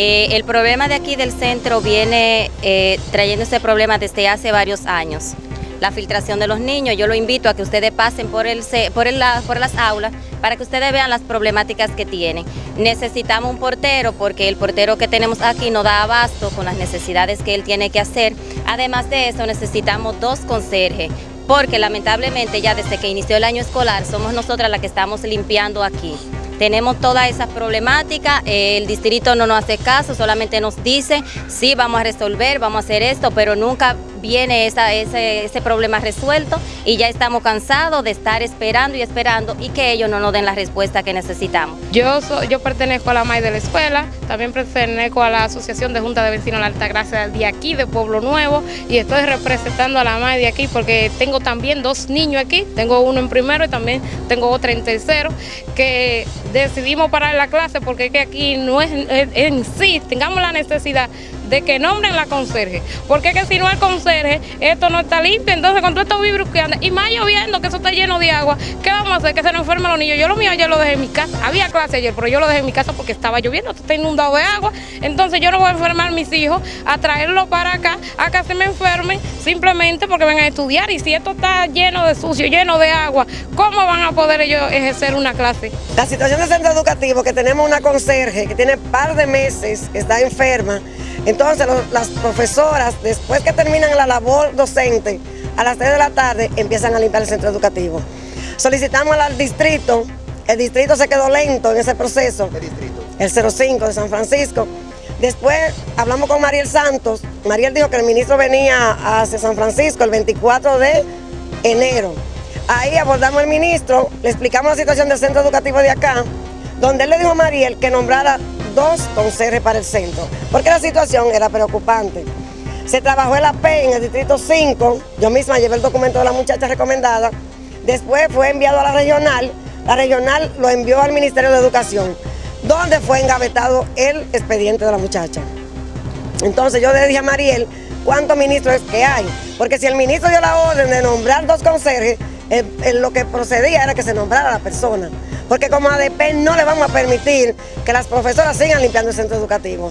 Eh, el problema de aquí del centro viene eh, trayendo ese problema desde hace varios años. La filtración de los niños, yo lo invito a que ustedes pasen por, por, el, por las aulas para que ustedes vean las problemáticas que tienen. Necesitamos un portero porque el portero que tenemos aquí no da abasto con las necesidades que él tiene que hacer. Además de eso necesitamos dos conserjes, porque lamentablemente ya desde que inició el año escolar somos nosotras las que estamos limpiando aquí. Tenemos todas esas problemáticas, el distrito no nos hace caso, solamente nos dice, sí, vamos a resolver, vamos a hacer esto, pero nunca viene ese, ese problema resuelto y ya estamos cansados de estar esperando y esperando y que ellos no nos den la respuesta que necesitamos. Yo, yo pertenezco a la MAI de la escuela, también pertenezco a la Asociación de Junta de Vecinos de la Altagracia de aquí, de Pueblo Nuevo, y estoy representando a la MAI de aquí porque tengo también dos niños aquí, tengo uno en primero y también tengo otro en tercero, que decidimos parar la clase porque es que aquí no es en sí, tengamos la necesidad de que nombren la conserje, porque es que si no hay conserje, esto no está limpio, entonces con todo esto virus que anda, y más lloviendo, que eso está lleno de agua, ¿qué vamos a hacer? Que se nos enfermen los niños. Yo lo mío ayer lo dejé en mi casa, había clase ayer, pero yo lo dejé en mi casa porque estaba lloviendo, está inundado de agua, entonces yo no voy a enfermar a mis hijos, a traerlo para acá, a que se me enfermen, simplemente porque vengan a estudiar, y si esto está lleno de sucio, lleno de agua, ¿cómo van a poder ellos ejercer una clase? La situación del centro educativo, que tenemos una conserje que tiene par de meses, que está enferma, entonces las profesoras, después que terminan la labor docente, a las 3 de la tarde empiezan a limpiar el centro educativo. Solicitamos al distrito, el distrito se quedó lento en ese proceso. ¿Qué distrito? El 05 de San Francisco. Después hablamos con Mariel Santos. Mariel dijo que el ministro venía hacia San Francisco el 24 de enero. Ahí abordamos al ministro, le explicamos la situación del centro educativo de acá, donde él le dijo a Mariel que nombrara dos conserjes para el centro, porque la situación era preocupante. Se trabajó el AP en el distrito 5, yo misma llevé el documento de la muchacha recomendada, después fue enviado a la regional, la regional lo envió al Ministerio de Educación, donde fue engavetado el expediente de la muchacha. Entonces yo le dije a Mariel, ¿cuántos ministros es que hay? Porque si el ministro dio la orden de nombrar dos conserjes, lo que procedía era que se nombrara la persona porque como ADP no le vamos a permitir que las profesoras sigan limpiando el centro educativo.